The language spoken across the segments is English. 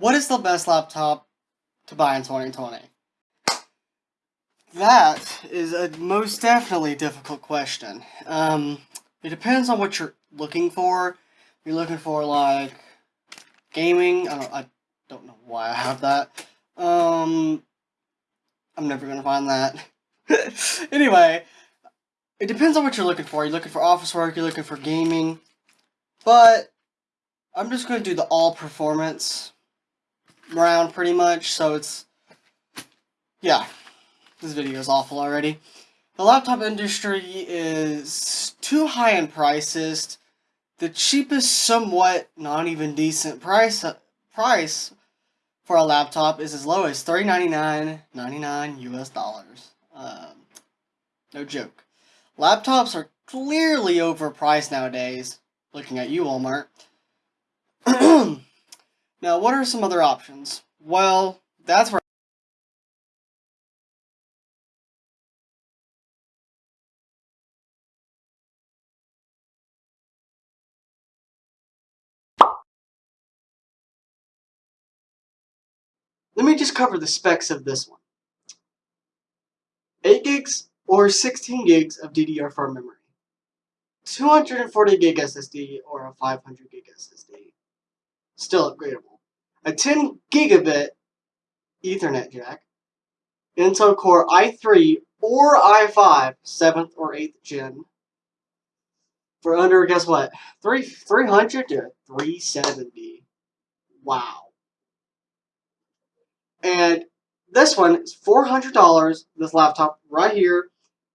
What is the best laptop to buy in 2020? That is a most definitely difficult question. Um, it depends on what you're looking for. You're looking for like gaming. I don't, I don't know why I have that. Um, I'm never gonna find that. anyway, it depends on what you're looking for. You're looking for office work. You're looking for gaming. But I'm just gonna do the all performance round pretty much, so it's, yeah, this video is awful already. The laptop industry is too high in prices. The cheapest, somewhat not even decent price price for a laptop is as low as $399.99 US dollars. Um, no joke. Laptops are clearly overpriced nowadays, looking at you, Walmart. Now, what are some other options? Well, that's where Let me just cover the specs of this one. 8 gigs or 16 gigs of DDR4 memory. 240 gig SSD or a 500 gig SSD. Still upgradable a 10 gigabit Ethernet jack, Intel Core i3 or i5, 7th or 8th gen, for under, guess what, Three 300 to 370. Wow. And this one is $400, this laptop right here,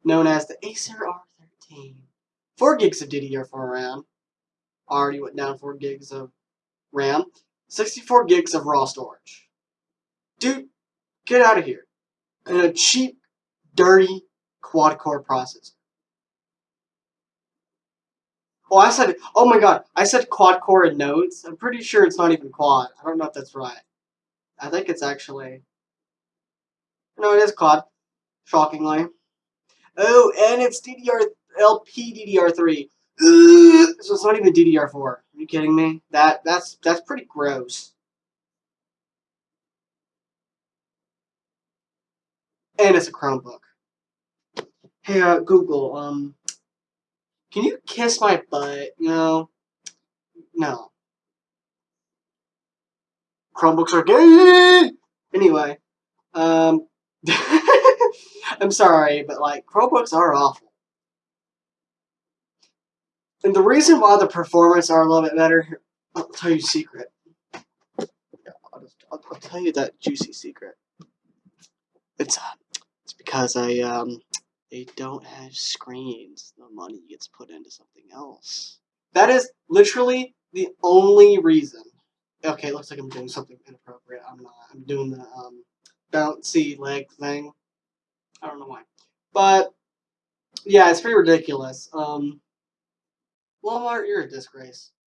known as the Acer R13. 4 gigs of DDR4 RAM. Already went down 4 gigs of RAM. 64 gigs of raw storage. Dude, get out of here. And a cheap, dirty quad-core processor. Oh, I said, oh my god, I said quad-core in notes. I'm pretty sure it's not even quad. I don't know if that's right. I think it's actually... No, it is quad. Shockingly. Oh, and it's DDR LP DDR3. So it's not even DDR4. Are you kidding me? That that's that's pretty gross. And it's a Chromebook. Hey, uh, Google, um, can you kiss my butt? No. No. Chromebooks are gay! Anyway, um, I'm sorry, but like, Chromebooks are awful. And the reason why the performance are a little bit better, I'll tell you a secret. I'll, just, I'll, I'll tell you that juicy secret. It's uh, it's because I um they don't have screens. The money gets put into something else. That is literally the only reason. Okay, it looks like I'm doing something inappropriate. I'm not. I'm doing the um bouncy leg thing. I don't know why, but yeah, it's pretty ridiculous. Um. Walmart, you're a disgrace.